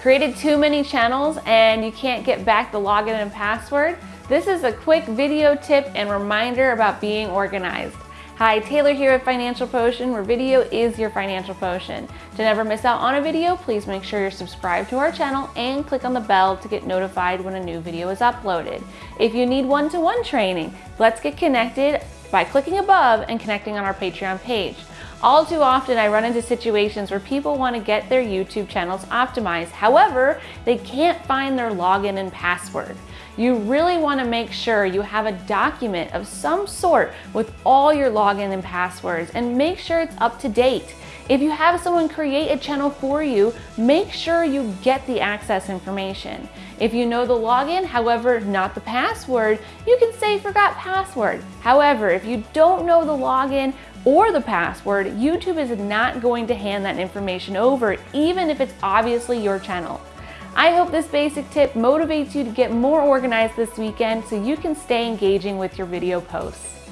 Created too many channels and you can't get back the login and password? This is a quick video tip and reminder about being organized. Hi, Taylor here at Financial Potion, where video is your financial potion. To never miss out on a video, please make sure you're subscribed to our channel and click on the bell to get notified when a new video is uploaded. If you need one-to-one -one training, let's get connected by clicking above and connecting on our Patreon page. All too often I run into situations where people want to get their YouTube channels optimized. However, they can't find their login and password. You really want to make sure you have a document of some sort with all your login and passwords and make sure it's up to date. If you have someone create a channel for you, make sure you get the access information. If you know the login, however, not the password, you can say forgot password. However, if you don't know the login or the password, YouTube is not going to hand that information over, even if it's obviously your channel. I hope this basic tip motivates you to get more organized this weekend so you can stay engaging with your video posts.